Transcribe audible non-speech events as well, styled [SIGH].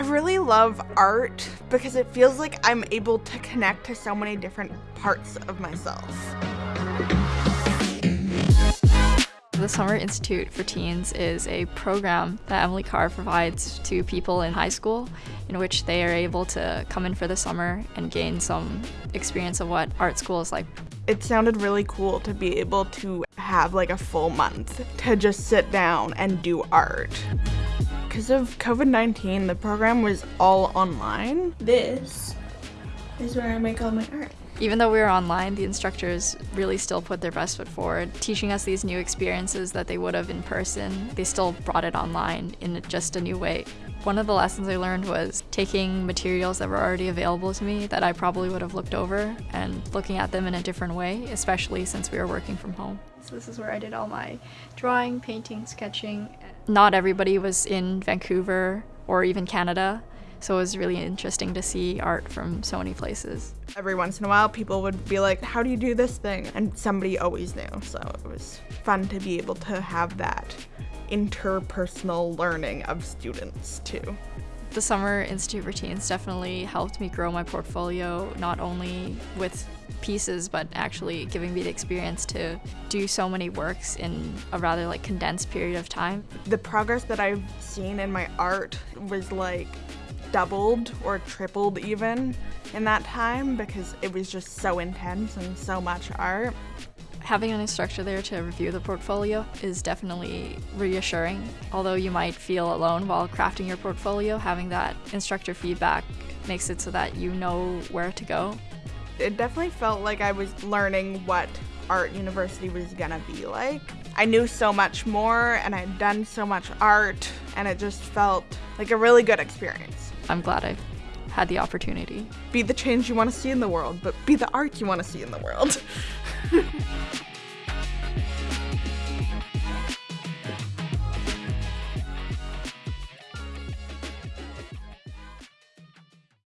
I really love art because it feels like I'm able to connect to so many different parts of myself. The Summer Institute for Teens is a program that Emily Carr provides to people in high school in which they are able to come in for the summer and gain some experience of what art school is like. It sounded really cool to be able to have like a full month to just sit down and do art. Because of COVID-19, the program was all online. This is where I make all my art. Even though we were online, the instructors really still put their best foot forward, teaching us these new experiences that they would have in person. They still brought it online in just a new way. One of the lessons I learned was taking materials that were already available to me that I probably would have looked over and looking at them in a different way, especially since we were working from home. So this is where I did all my drawing, painting, sketching. Not everybody was in Vancouver or even Canada, so it was really interesting to see art from so many places. Every once in a while, people would be like, how do you do this thing? And somebody always knew, so it was fun to be able to have that interpersonal learning of students too. The Summer Institute Teens definitely helped me grow my portfolio, not only with pieces, but actually giving me the experience to do so many works in a rather like condensed period of time. The progress that I've seen in my art was like doubled or tripled even in that time because it was just so intense and so much art. Having an instructor there to review the portfolio is definitely reassuring. Although you might feel alone while crafting your portfolio, having that instructor feedback makes it so that you know where to go. It definitely felt like I was learning what art university was gonna be like. I knew so much more and I'd done so much art and it just felt like a really good experience. I'm glad I had the opportunity. Be the change you want to see in the world, but be the art you want to see in the world. [LAUGHS] ああ。